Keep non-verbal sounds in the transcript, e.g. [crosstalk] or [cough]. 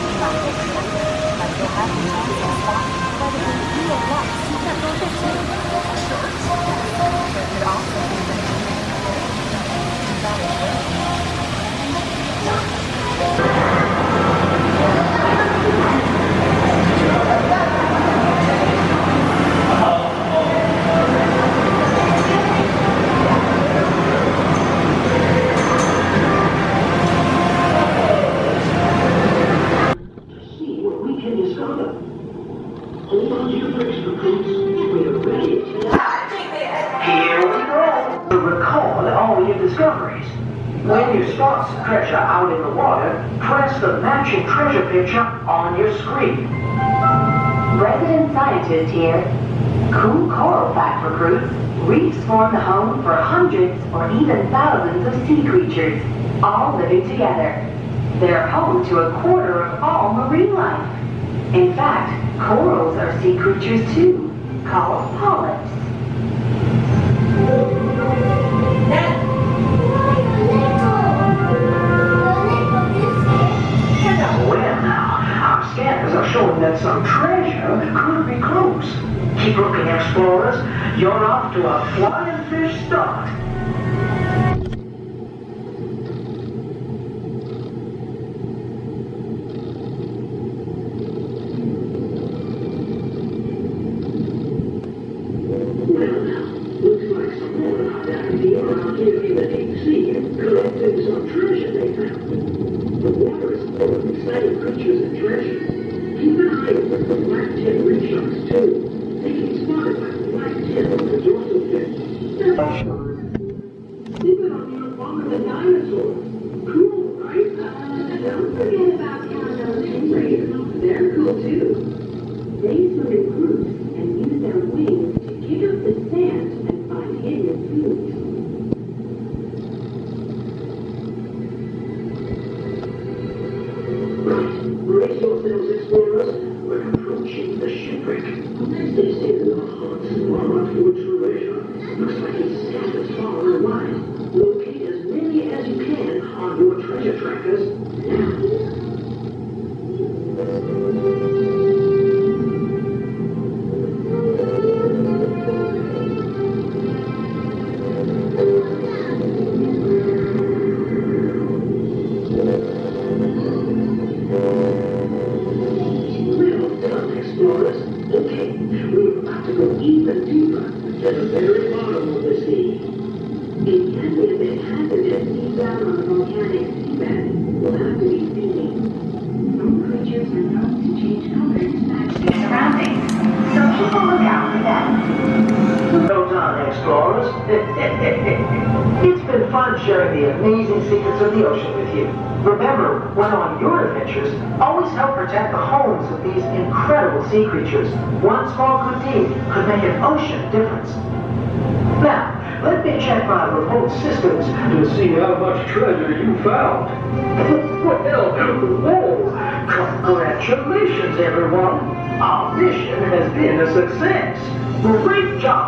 see discoveries. When you spot some treasure out in the water, press the matching treasure picture on your screen. Resident scientist here. Cool coral fact recruits. Reefs form the home for hundreds or even thousands of sea creatures, all living together. They're home to a quarter of all marine life. In fact, corals are sea creatures too, called polyps. Well now, our are showing that some treasure could be close. Keep looking, explorers. You're off to a flying fish start. Well now, looks like some more of our in the deep sea and collecting some treasure they found. The water is full of exciting creatures and treasure. Keep an eye open for black tip reef sharks too. They can spotted by the black tip on the dorsal fin. Keep it on your longer than dinosaurs. Cool, right? Don't forget about Canada's stingrays. They're cool too. They swim in groups Brace yourselves, explorers. We're approaching the shipwreck. This is a hot to go even deeper to the very bottom of the sea. It can be a bit hazardous deep down on the volcanic seabed. We'll have to be speedy. Some creatures are known to change colors to match their surroundings, so keep a lookout for them. Well done, explorers. [laughs] it's fun sharing the amazing secrets of the ocean with you. Remember, when on your adventures, always help protect the homes of these incredible sea creatures. One small good deed could make an ocean difference. Now, let me check my remote systems to see how much treasure you found. [laughs] well, whoa! Congratulations, everyone! Our mission has been a success. Great job!